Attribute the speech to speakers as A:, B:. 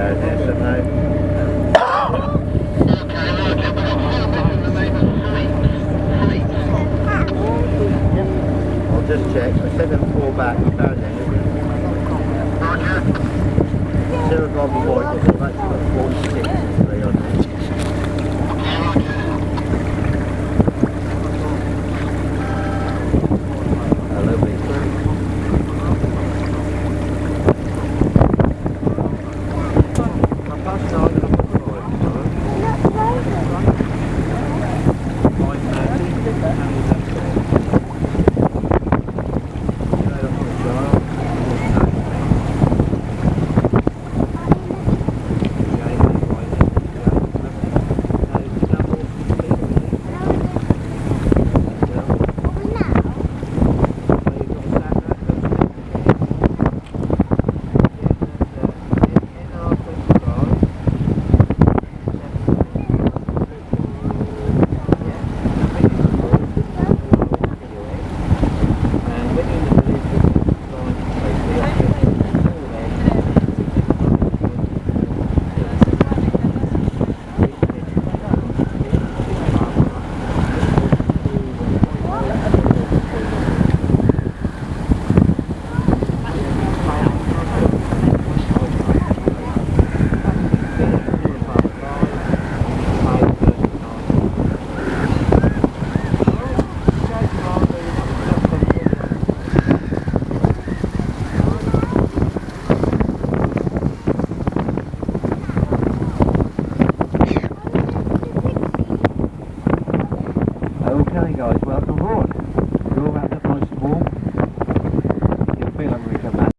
A: I'll just check. I sent them four back. Found them. Roger. Still gone before. I've actually got 46 three on